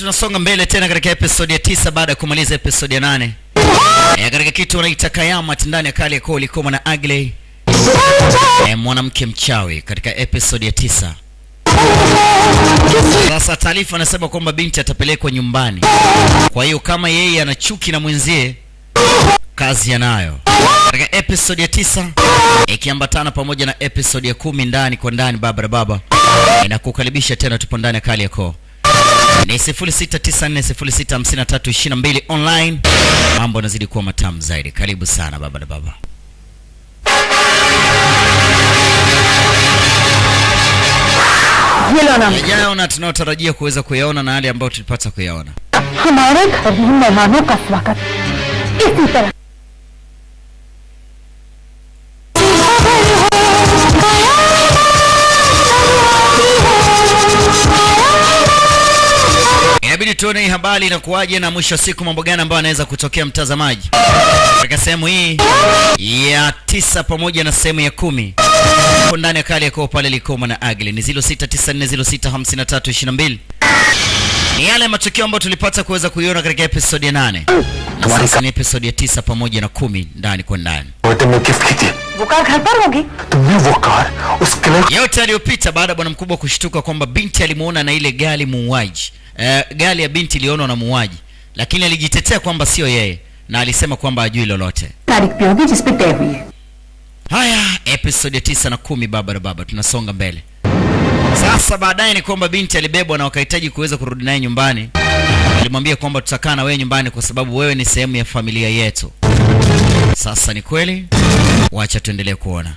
tunasonga mbele tena katika episodi ya tisa baada ya kumaliza episodi ya nane. E, katika kitu wanaita kayamat ndani ya kali ya koo likoma na agley. E, mwanamke mchawi katika episodi ya tisa. Sasa taarifa anasema kwamba binti atapelekwa nyumbani. Kwa hiyo kama yeye ana chuki na mwenzie kazi yanayo katika episodi ya tisa ikiambatana pamoja na episodi ya kumi ndani kwa ndani baba na baba inakukaribisha tena tupo ndani ya kali yako ni 0694065322 online. Mambo yanazidi kuwa matamu zaidi. Karibu sana baba na baba. yajaona tunayotarajia kuweza kuyaona na yale ambayo tulipata kuyaona. tuone hii habari inakuwaje? Na mwisho wa siku mambo gani ambayo anaweza kutokea mtazamaji? Katika sehemu hii ya tisa pamoja na sehemu ya kumi hapo ndani ya kali yako pale Likoma na Agli. Ni 0694065322 ni yale matukio ambayo tulipata kuweza kuiona katika episodi ya nane. Sasa ni episodi ya tisa pamoja na kumi ndani kwa ndani. Yote aliyopita baada ya bwana mkubwa kushtuka kwamba binti alimuona na ile gari muuaji. Eh, e, gari ya binti ilionwa na muuaji, lakini alijitetea kwamba sio yeye na alisema kwamba ajui lolote. Haya, episode ya tisa na kumi Baba Baba, tunasonga mbele sasa. Baadaye ni kwamba binti alibebwa na wakahitaji kuweza kurudi naye nyumbani. Alimwambia kwamba tutakaa na wewe nyumbani kwa sababu wewe ni sehemu ya familia yetu. Sasa ni kweli? Wacha tuendelee kuona.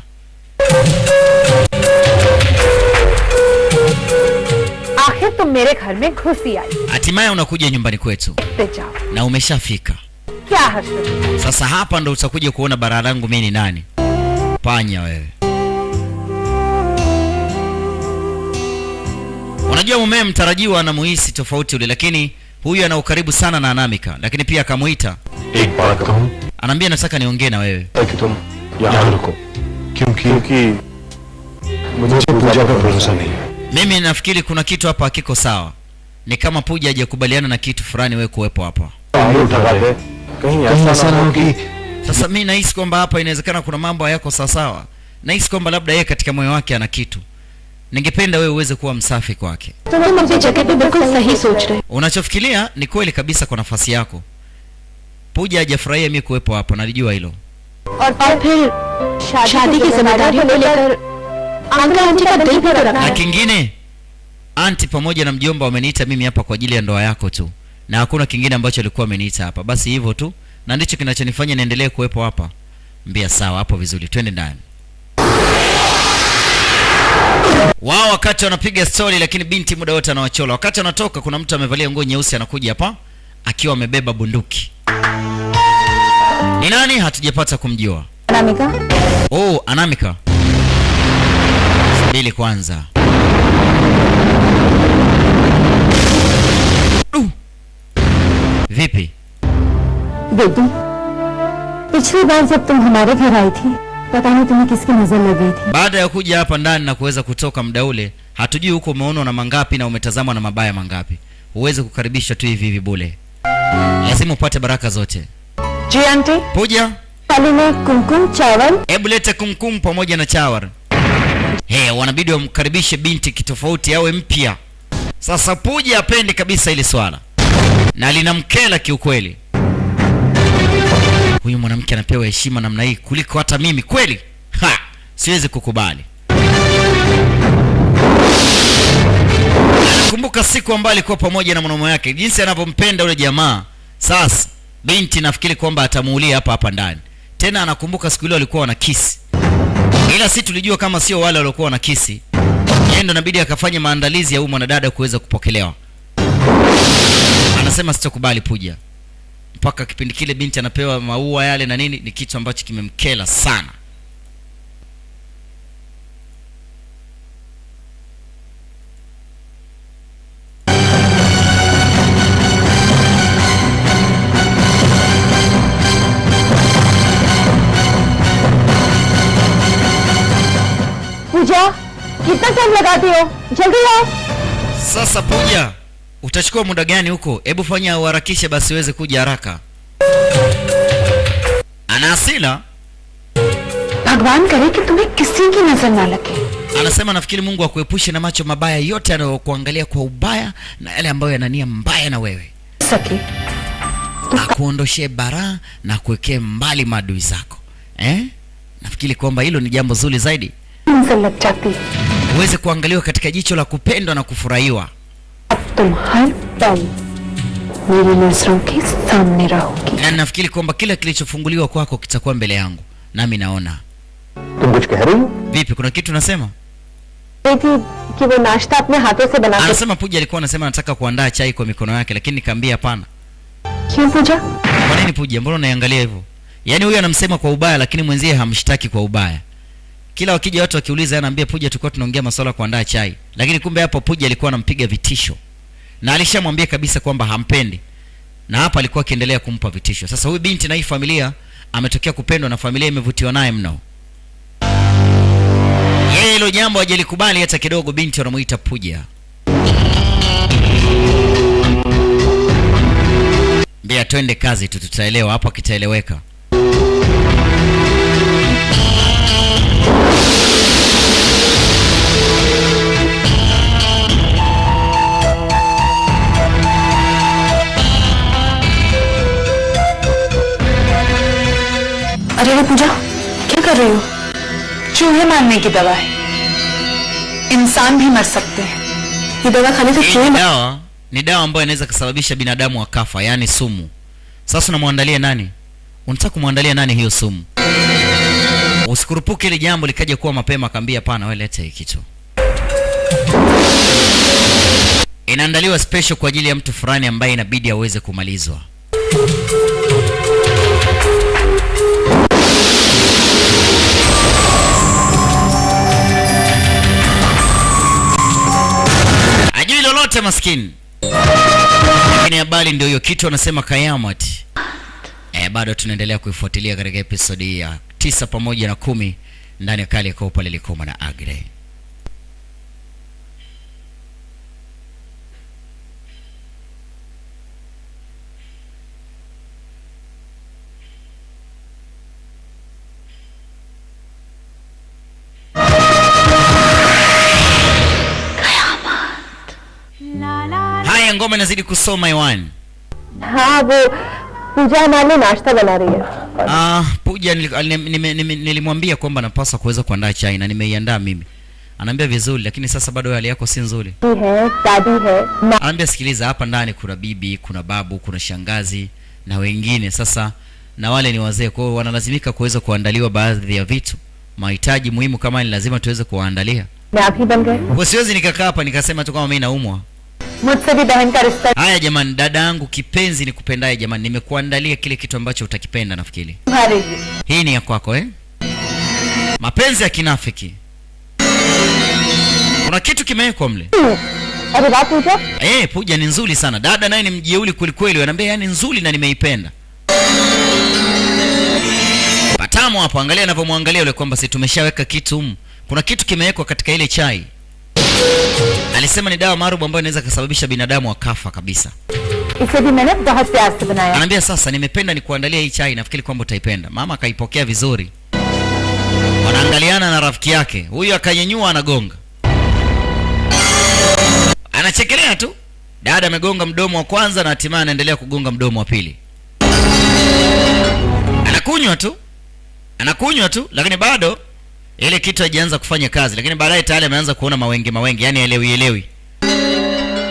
आखिर तुम मेरे घर में घुसी आई hatimaye unakuja nyumbani kwetu पे जाओ na umeshafika क्या हर्ष sasa hapa ndo utakuja kuona bara langu mi ni nani panya wewe unajua mumee mtarajiwa anamuhisi tofauti ule lakini huyu ana ukaribu sana na anamika lakini pia akamuita एक बात कहूँ anaambia nataka niongee na wewe कि तुम यहाँ रुको क्योंकि क्योंकि मुझे पूजा पर भरोसा नहीं है mimi nafikiri kuna kitu hapa hakiko sawa ni kama Puja hajakubaliana na kitu fulani wewe kuwepo hapa. Sasa mimi nahisi kwamba hapa inawezekana kuna mambo hayako sawasawa. Nahisi kwamba labda yeye katika moyo wake ana kitu. Ningependa wewe uweze kuwa msafi kwake. Unachofikiria ni kweli kabisa kwa nafasi yako. Puja hajafurahia mimi kuwepo hapa, nalijua hilo na kingine anti pamoja na mjomba wameniita mimi hapa kwa ajili ya ndoa yako tu. Na hakuna kingine ambacho alikuwa ameniita hapa. Basi hivyo tu. Na ndicho kinachonifanya niendelee kuwepo hapa. Mbia sawa hapo vizuri. Twende ndani. Wao wakati wanapiga stori lakini binti muda wote anawachola. Wakati anatoka kuna mtu amevalia nguo nyeusi anakuja hapa akiwa amebeba bunduki. Ni nani? Hatujapata kumjua. Anamika? Oh anamika subiri kwanza Uh. vipi बेटी पिछली बार जब तुम हमारे घर आई थी पता नहीं तुम्हें किसकी नजर लग गई थी baada ya kuja hapa ndani na kuweza kutoka muda ule hatujui huko umeonwa na mangapi na umetazamwa na mabaya mangapi huwezi kukaribishwa tu hivi hivi bule lazima upate baraka zote जी आंटी puja थाली में कुमकुम चावल hebu lete kumkum pamoja na chawar hey, wanabidi wamkaribishe binti kitofauti awe mpya. Sasa puja apendi kabisa ile swala. Na linamkela kiukweli. Huyu mwanamke anapewa heshima namna hii kuliko hata mimi kweli? Ha! Siwezi kukubali. Kumbuka siku ambayo alikuwa pamoja na mwanaume wake. Jinsi anavyompenda yule jamaa. Sasa binti nafikiri kwamba atamuulia hapa hapa ndani. Tena anakumbuka siku ile walikuwa wana kisi ila si tulijua kama sio wale waliokuwa na kisi. Yeye ndo inabidi maandalizi ya huyu mwanadada kuweza kupokelewa. Anasema sitokubali puja. Mpaka kipindi kile binti anapewa maua yale na nini ni kitu ambacho kimemkela sana कितना time लगाती हो जल्दी आओ sasa puja utachukua muda gani huko hebu fanya uharakishe basi uweze kuja haraka ana hasira भगवान करे कि तुम्हें किसी की नजर ना लगे anasema nafikiri mungu akuepushe na macho mabaya yote yanayokuangalia kwa ubaya na yale ambayo yanania mbaya na wewe सके akuondoshee baraa na kuwekee mbali maadui zako eh? nafikiri kwamba hilo ni jambo zuri zaidi नजर लग जाती uweze kuangaliwa katika jicho la kupendwa na kufurahiwa. Na nafikiri kwamba kila kilichofunguliwa kwako kitakuwa mbele yangu nami naona. Vipi kuna kitu nasema anasema puja alikuwa anasema nataka kuandaa chai kwa mikono yake lakini nikaambia hapana. Kwa nini puja? Mbona unaiangalia hivyo? Yaani huyu anamsema kwa ubaya lakini mwenzie hamshtaki kwa ubaya kila wakija watu wakiuliza anaambia puja tulikuwa tunaongea masuala ya kuandaa chai. Lakini kumbe hapo puja alikuwa anampiga vitisho. Na alishamwambia kabisa kwamba hampendi. Na hapa alikuwa akiendelea kumpa vitisho. Sasa huyu binti na hii familia ametokea kupendwa na familia imevutiwa naye mno. Yeye hilo jambo hajalikubali hata kidogo binti wanamuita puja. Mbia twende kazi tu tutaelewa. Hapo akitaeleweka अरे अरे पूजा क्या कर रही हो चूहे मारने की दवा है इंसान भी मर सकते हैं ये दवा खाने से hii चूहे ni मर- dawa ni dawa ambayo inaweza kusababisha binadamu akafa yaani sumu sasa unamwandalia nani unataka kumwandalia nani hiyo sumu usikurupuke ili jambo likaja kuwa mapema akaambia hapana wewe leta hii kitu inaandaliwa special kwa ajili ya mtu fulani ambaye inabidi aweze kumalizwa Lolote maskini. Lakini habari ndio hiyo kitu anasema kayamat e, bado tunaendelea kuifuatilia katika episodi ya tisa pamoja na kumi ndani ya kali ya kopa lilikoma na agre haya ngoma inazidi kusoma hewani हाँ वो पूजा हमारे लिए नाश्ता बना रही है Ah, Puja nili- ali- nime- nime- nilimwambia kwamba napaswa kuweza kuandaa chai na nimeiandaa mimi. Anaambia vizuri, lakini sasa bado hali yako si nzuri. है दादी है माँ Anaambia sikiliza, hapa ndani kuna bibi, kuna babu, kuna shangazi na wengine. Sasa na wale ni wazee, kwa hiyo wanalazimika kuweza kuandaliwa baadhi ya vitu, mahitaji muhimu kama ni lazima tuweze kuwaandalia. मैं आप ही बन गए Kwa siwezi nikakaa hapa nikasema tu kama mimi naumwa. Mutsebi Haya jamani, dada yangu kipenzi ni nikupendaye jamani, nimekuandalia kile kitu ambacho utakipenda nafikiri. Hii ni ya kwako eh? Mapenzi ya kinafiki. Kuna kitu kimewekwa mle. Eh, puja ni nzuri sana. Dada naye ni mjeuli kwelikweli, ananiambia yani nzuri na nimeipenda. Patamu hapo, angalia anavyomwangalia yule kwamba si tumeshaweka kitu. Mm. Kuna kitu kimewekwa katika ile chai. Alisema ni dawa maarufu ambayo inaweza kusababisha binadamu akafa kabisa. Anaambia sasa, nimependa nikuandalie hii chai, nafikiri kwamba utaipenda. Mama akaipokea vizuri, wanaangaliana na rafiki yake huyu, akanyenyua anagonga, anachekelea tu. Dada amegonga mdomo wa kwanza na hatimaye anaendelea kugonga mdomo wa pili, anakunywa tu, anakunywa tu, lakini bado ile kitu haijaanza kufanya kazi lakini baadaye tayari ameanza kuona mawenge mawenge yani elewi elewi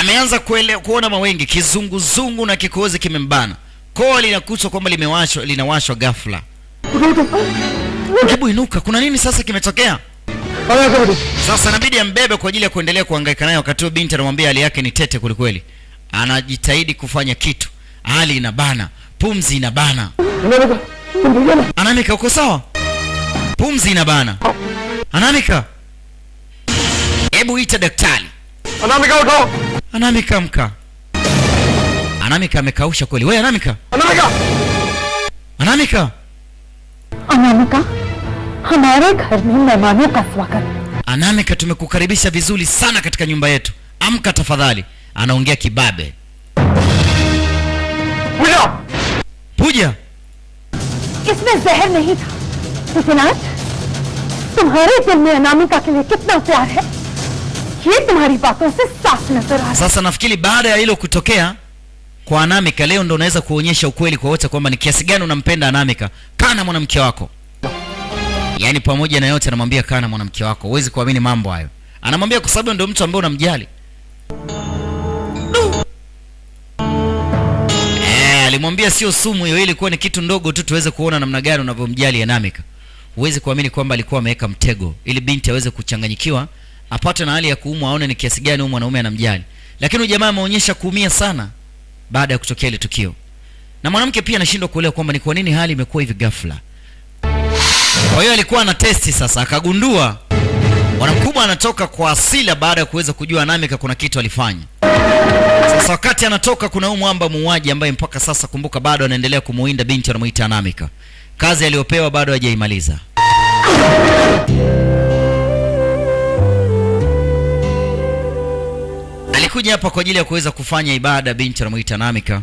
ameanza kuona mawenge kizunguzungu na kikohozi kimembana. Koo linakutwa kwamba limewashwa linawashwa ghafla. Hebu inuka kuna nini sasa kimetokea? Sasa inabidi ambebe kwa ajili ya kuendelea kuhangaika naye wakati huo binti anamwambia hali yake ni tete kwelikweli. Anajitahidi kufanya kitu. Hali inabana pumzi inabana Ananika uko sawa? Pumzi ina bana. Ananika. hebu ita daktari. Ananika uko Ananika mka Ananika amekausha kweli. Wewe Ananika? Ananika. Ananika. Ananika. Hamare ghar mein mehmano ka swagat. Ananika tumekukaribisha vizuri sana katika nyumba yetu. Amka tafadhali. Anaongea kibabe. Puja. Puja. इसमें जहर नहीं था विश्वनाथ तुम्हारे दिल में अनामिका के लिए कितना प्यार है ये तुम्हारी बातों से साफ नजर आ रहा sasa nafikiri baada ya hilo kutokea kwa Anamika, leo ndo unaweza kuonyesha ukweli kwa wote kwamba ni kiasi gani unampenda Anamika. Kaa na mwanamke wako, yaani pamoja na yote anamwambia kaa na mwanamke wako. Huwezi kuamini mambo hayo, anamwambia kwa sababu ndio mtu ambaye unamjali. Alimwambia sio sumu hiyo, ilikuwa ni kitu ndogo tu tuweze kuona namna gani unavyomjali Anamika. Huwezi kuamini kwamba alikuwa ameweka mtego ili binti aweze kuchanganyikiwa, apate na hali ya kuumwa, aone ni kiasi gani huyu mwanaume anamjali. Lakini huyu jamaa ameonyesha kuumia sana baada ya kutokea ile tukio, na mwanamke pia anashindwa kuelewa kwamba ni kwa nini hali imekuwa hivi ghafla. Kwa hiyo alikuwa na testi sasa, akagundua bwana mkubwa anatoka kwa asila baada ya kuweza kujua Anamika kuna kitu alifanya. Sasa wakati anatoka, kuna huyu mwamba muuaji ambaye mpaka sasa, kumbuka, bado anaendelea kumuinda binti anamuita Anamika. Kazi aliyopewa bado hajaimaliza. Alikuja hapa kwa ajili ya kuweza kufanya ibada, binti anamuita Anamika,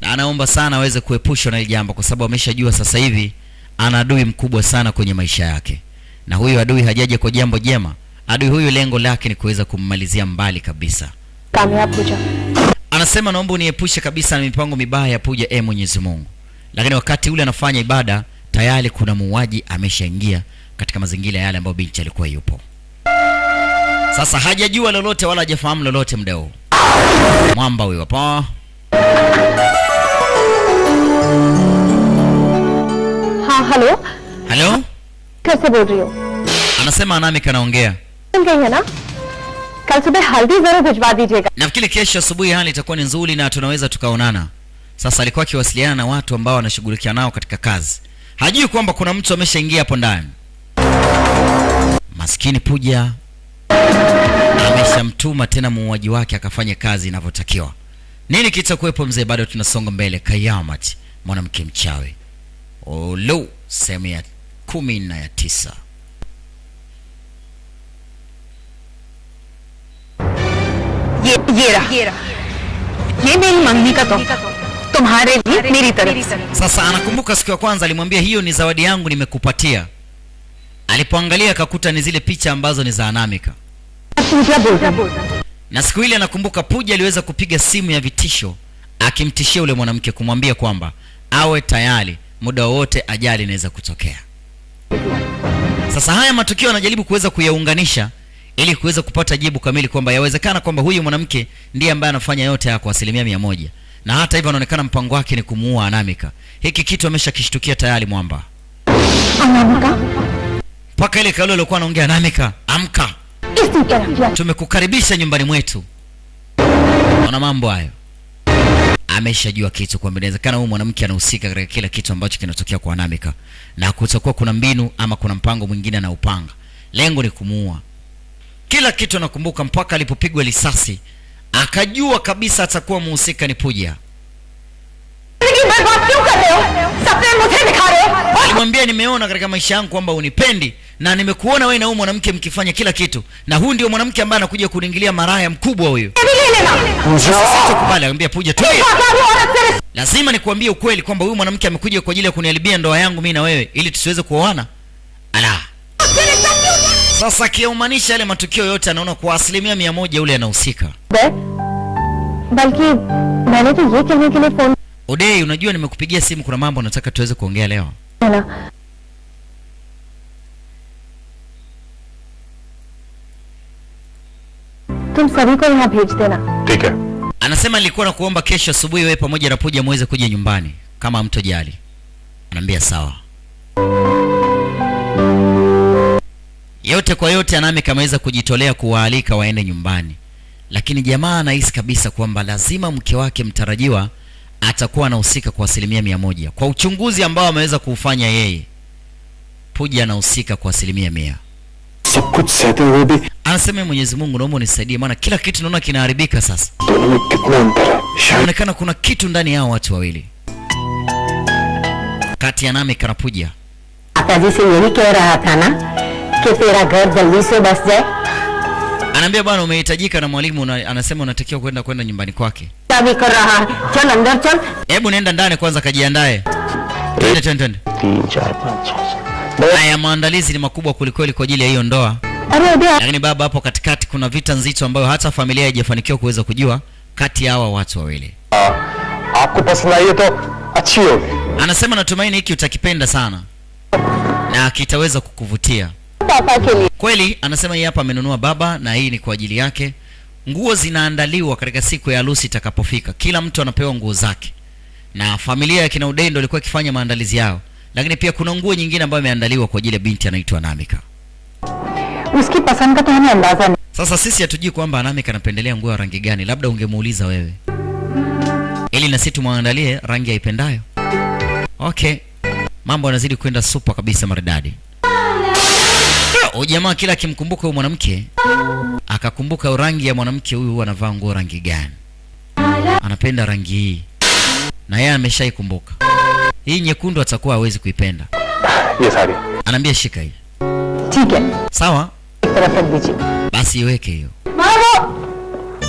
na anaomba sana aweze kuepushwa na jambo, kwa sababu ameshajua sasa hivi ana adui mkubwa sana kwenye maisha yake, na huyu adui hajaja kwa jambo jema. Adui huyu lengo lake ni kuweza kummalizia mbali kabisa कामयाब हो जाओ Anasema naomba uniepushe kabisa na mipango mibaya ya Puja, e Mwenyezi Mungu. Lakini wakati ule anafanya ibada, tayari kuna muuaji ameshaingia katika mazingira yale ambayo binti alikuwa yupo. Sasa hajajua lolote wala hajafahamu lolote muda huu. Mwamba huyo hapa. हाँ hello Halo? कैसे बोल रही हो Anasema Anamika anaongea. मिल गई है ना कल सुबह हल्दी जरूर भिजवा दीजिएगा Nafikiri kesho asubuhi hali itakuwa ni nzuri na tunaweza tukaonana. Sasa alikuwa akiwasiliana na watu ambao anashughulikia nao katika kazi. Hajui kwamba kuna mtu ameshaingia hapo ndani. Maskini Puja ameshamtuma tena muuaji wake akafanye kazi inavyotakiwa. Nini kitakuwepo mzee? Bado tunasonga mbele. Kayamat, mwanamke mchawi. Olo, sehemu ya kumi na ya tisa. ये ये रहा ये रहा ये मेरी मंगनी का तोहफा तुम्हारे लिए मेरी तरफ से Sasa anakumbuka siku ya kwanza alimwambia hiyo ni zawadi yangu nimekupatia. Alipoangalia akakuta ni zile picha ambazo ni za Anamika. पूजा बोल रही हूँ Na siku ile anakumbuka Puja aliweza kupiga simu ya vitisho akimtishia yule mwanamke kumwambia kwamba awe tayari muda wowote ajali inaweza kutokea. Sasa haya matukio anajaribu kuweza kuyaunganisha ili kuweza kupata jibu kamili kwamba yawezekana kwamba huyu mwanamke ndiye ambaye anafanya yote haya kwa asilimia mia moja na hata hivyo anaonekana mpango wake ni kumuua Anamika. Hiki kitu ameshakishtukia tayari Mwamba. Anamika mpaka ile kauli aliokuwa anaongea Anamika, amka, tumekukaribisha nyumbani mwetu. Ona mambo hayo, ameshajua kitu kwamba inawezekana huyu mwanamke anahusika katika kila kitu ambacho kinatokea kwa Anamika, na kutakuwa kuna mbinu ama kuna mpango mwingine anaupanga, lengo ni kumuua kila kitu anakumbuka mpaka alipopigwa risasi akajua kabisa atakuwa muhusika ni Puja. Alimwambia, nimeona katika maisha yangu kwamba unipendi na nimekuona wewe na huyu mwanamke mkifanya kila kitu, na huyu ndio mwanamke ambaye anakuja kuningilia maraya mkubwa huyu. Akamwambia Puja, lazima nikuambie ukweli kwamba huyu mwanamke amekuja kwa ajili ya kuniharibia ndoa yangu mimi na wewe, ili tusiweze kuoana. Ala, sasa akiaumanisha yale matukio yote anaona kwa asilimia mia moja yule anahusika बे, बल्कि मैंने तो ये कहने के लिए phone odei unajua nimekupigia simu kuna mambo nataka tuweze kuongea leo किया ना तुम सभी को यहाँ भेज देना ठीक है anasema nilikuwa nakuomba kesho asubuhi wewe pamoja na puja muweze kuja nyumbani kama mtojali anaambia sawa yote kwa yote anami kameweza kujitolea kuwaalika waende nyumbani. Lakini jamaa anahisi kabisa kwamba lazima mke wake mtarajiwa atakuwa anahusika kwa asilimia mia moja. Kwa uchunguzi ambao ameweza kuufanya yeye puja anahusika kwa asilimia mia. Anasema ee mwenyezi mungu naomba unisaidie maana kila kitu naona kinaharibika sasa. Inaonekana kuna kitu ndani yao watu wawili. Kati ya nami kanapuja कि तेरा घर जल्दी से बस जाए anaambia bwana umehitajika na mwalimu una, anasema unatakiwa kwenda kwenda nyumbani kwake क्या भी कर रहा है चल अंदर चल hebu nenda ndani kwanza kajiandae twende twende twende तीन चार पाँच छः haya maandalizi ni makubwa kwelikweli kwa ajili ya hiyo ndoa अरे उदय lakini baba hapo katikati kuna vita nzito ambayo hata familia haijafanikiwa kuweza kujua kati ya hawa watu wawili आपको पसंद आई है तो अच्छी होगी anasema natumaini hiki utakipenda sana na kitaweza kukuvutia पापा के लिए Kweli anasema yeye hapa amenunua baba na hii ni kwa ajili yake. Nguo zinaandaliwa katika siku ya harusi itakapofika, kila mtu anapewa nguo zake, na familia ya kina Udendo ilikuwa ikifanya maandalizi yao, lakini pia kuna nguo nyingine ambayo imeandaliwa kwa ajili ya binti anaitwa Anamika. Sasa sisi hatujui kwamba Namika anapendelea nguo ya rangi gani, labda ungemuuliza wewe ili na sisi tumwandalie rangi aipendayo. Okay, mambo yanazidi kwenda super kabisa maridadi jamaa kila akimkumbuka huyu mwanamke akakumbuka rangi ya mwanamke huyu anavaa nguo rangi gani, anapenda rangi hii, na yeye ameshaikumbuka. Hii nyekundu, atakuwa hawezi kuipenda. Yes, anaambia shika hii. Sawa, basi iweke hiyo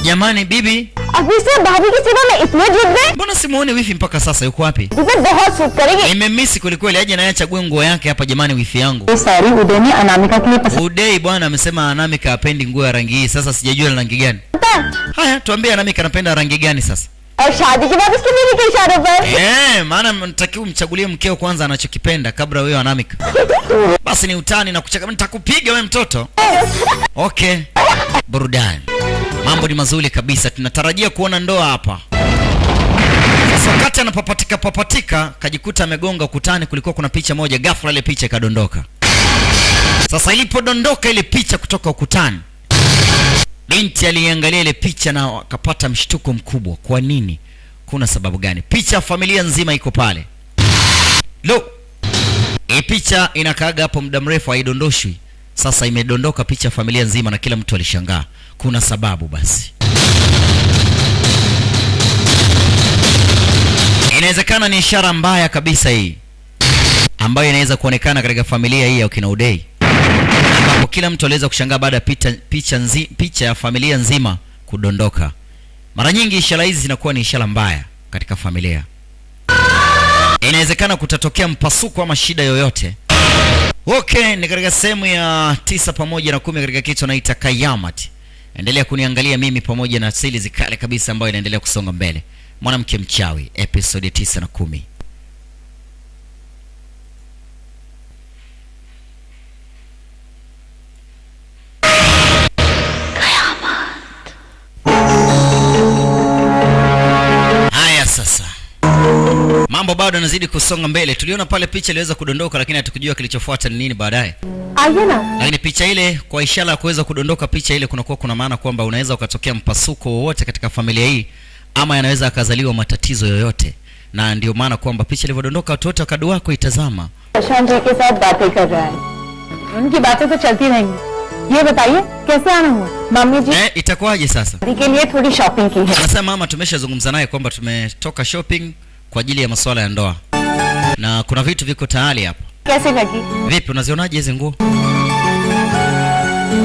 jamani bibi अभी से भाभी की सेवा में इतने जुट गए mbona simuone wifi mpaka sasa yuko wapi जिसे बहुत सूट करेगी nimemisi kwelikweli aje naye achague nguo yake hapa jamani wifi yangu ये साड़ी उदय ने अनामिका के लिए पसंद udei bwana amesema anamika apendi nguo ya rangi hii sasa sijajua ni rangi gani है haya tuambie anamika anapenda rangi gani sasa और शादी के बाद उसके बीवी के इशारों पर Eh, maana natakiwa umchagulie mkeo kwanza anachokipenda kabla wewe anamika basi ni utani na kucheka nitakupiga wewe mtoto okay burudani mambo ni mazuri kabisa. Tunatarajia kuona ndoa hapa. Sasa wakati anapapatika papatika kajikuta amegonga ukutani kulikuwa kuna picha moja ghafla ile picha ikadondoka. Sasa ilipodondoka ile picha kutoka ukutani binti aliangalia ile picha na akapata mshtuko mkubwa. Kwa nini? Kuna sababu gani? Picha familia nzima iko pale. Lo hii picha inakaaga hapo muda mrefu haidondoshwi sasa imedondoka picha familia nzima na kila mtu alishangaa. Kuna sababu basi. Inawezekana ni ishara mbaya kabisa hii ambayo inaweza kuonekana katika familia hii ya kina udei ambapo kila mtu aliweza kushangaa baada ya picha, picha, nzi, picha ya familia nzima kudondoka. Mara nyingi ishara hizi zinakuwa ni ishara mbaya katika familia. Inawezekana kutatokea mpasuko ama shida yoyote okay ni katika sehemu ya tisa pamoja na kumi katika kitu naita kayamat endelea kuniangalia mimi pamoja na sili zikale kabisa ambayo inaendelea kusonga mbele. Mwanamke mchawi episode tisa na kumi mambo bado yanazidi kusonga mbele tuliona pale picha iliweza kudondoka lakini hatukujua kilichofuata ni nini baadaye आइए ना lakini picha ile kwa ishara ya kuweza kudondoka picha ile kunakuwa kuna maana kwamba unaweza ukatokea mpasuko wowote katika familia hii ama yanaweza akazaliwa matatizo yoyote na ndio maana kwamba picha ilivyodondoka watu wote wakadua kuitazama Prashant जी के साथ बातें कर रहा है उनकी बातें तो चलती रहेंगी ये बताइए कैसे आना हुआ मम्मी जी eh, itakuwaje sasa शादी के लिए थोड़ी शॉपिंग की है anasema mama tumeshazungumza naye kwamba tumetoka shopping kwa ajili ya masuala ya ndoa na kuna vitu viko tayari hapa कैसे लगी vipi unazionaje hizi nguo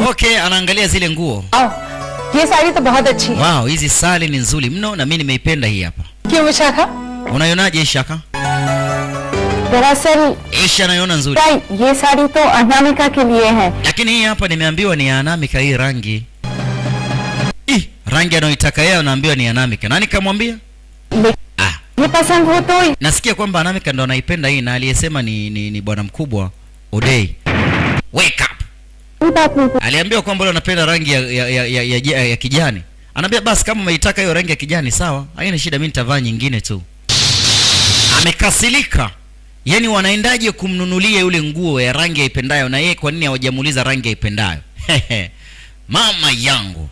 okay anaangalia zile nguo आओ ये साड़ी तो बहुत अच्छी है wow hizi sali ni nzuri mno na mi nimeipenda hii hapa क्यों Vishakha unaionaje ishaka दरअसल isha anaiona nzuri भाई ये साड़ी तो अनामिका के लिए है lakini hii hapa nimeambiwa ni ya anamika hii rangi Ih, rangi anayoitaka yeye anaambiwa ni anamika nani kamwambia nipasa nguo toi. Nasikia kwamba Anamika ndo anaipenda hii na aliyesema ni, ni, ni bwana mkubwa Odei. Wake up. Aliambiwa kwamba yule anapenda rangi ya, ya, ya, ya, ya, ya kijani. Anaambia basi kama umeitaka hiyo rangi ya kijani sawa, haina shida, mimi nitavaa nyingine tu. Amekasilika. Yaani wanaendaje kumnunulia yule nguo ya rangi aipendayo na yeye kwa nini hawajamuuliza rangi aipendayo? Mama yangu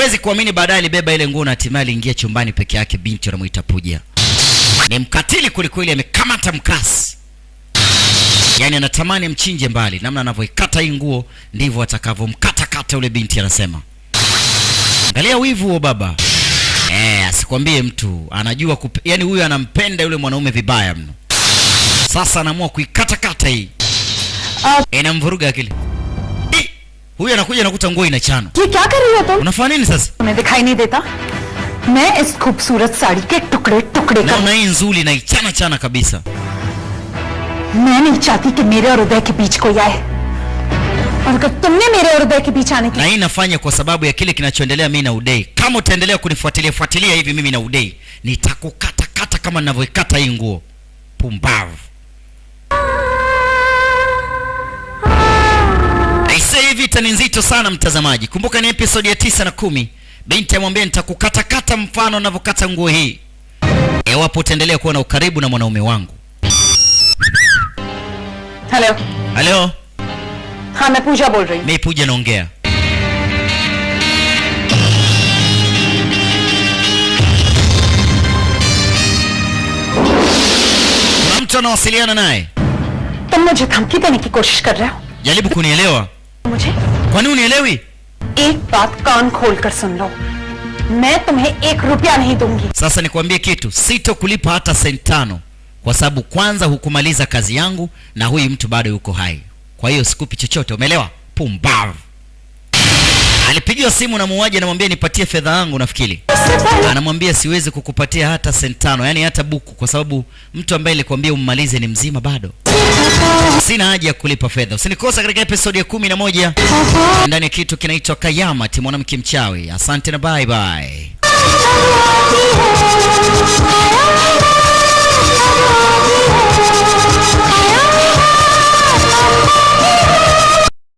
huwezi kuamini baadaye alibeba ile nguo na hatimaye aliingia chumbani peke yake binti anamuita puja. Ni mkatili kwelikweli amekamata mkasi. Yaani anatamani mchinje mbali namna anavyoikata hii nguo ndivyo atakavyomkatakata ule binti anasema. Angalia wivu huo baba. Eh, asikwambie mtu anajua kup... yaani huyu anampenda yule mwanaume vibaya mno. Sasa anaamua kuikatakata hii. Inamvuruga akili huyu anakuja nakuta nguo inachana ये क्या कर रही हो तुम unafanya nini sasa तुम्हें दिखाई नहीं देता मैं इस खूबसूरत साड़ी के टुकड़े टुकड़े कर naona hii nzuri naichana chana kabisa मैं नहीं चाहती कि मेरे और उदय के बीच कोई आए और अगर तुमने मेरे और उदय के बीच आने na की hii nafanya kwa sababu ya kile kinachoendelea mimi na udei kama utaendelea kunifuatilia fuatilia hivi mimi na udei nitakukata kata kama ninavyoikata hii nguo pumbavu vita ni nzito sana mtazamaji kumbuka ni episodi ya tisa na kumi binti amwambia nitakukatakata mfano navyokata nguo hii iwapo utaendelea kuwa na ukaribu na mwanaume wangu hello halo हाँ मैं पूजा बोल रही हूँ mi puja naongea kuna mtu anawasiliana naye तुम मुझे धमकी देने की कोशिश कर रहे हो jaribu kunielewa मुझे kwani unielewi एक बात कान खोल कर सुन लो मैं तुम्हें एक रुपया नहीं दूंगी sasa nikwambie kitu sito kulipa hata senti tano kwa sababu kwanza hukumaliza kazi yangu na huyu mtu bado yuko hai kwa hiyo sikupi chochote umeelewa pumbavu alipigiwa simu na muuaji anamwambia nipatie fedha yangu nafikiri. Anamwambia siwezi kukupatia hata sentano, tano yani hata buku kwa sababu mtu ambaye alikwambia ummalize ni mzima bado. Sina haja ya kulipa fedha. Usinikosa katika episodi ya kumi na moja. Ndani ya kitu kinaitwa kayamati mwanamke mchawi. Asante na bye bye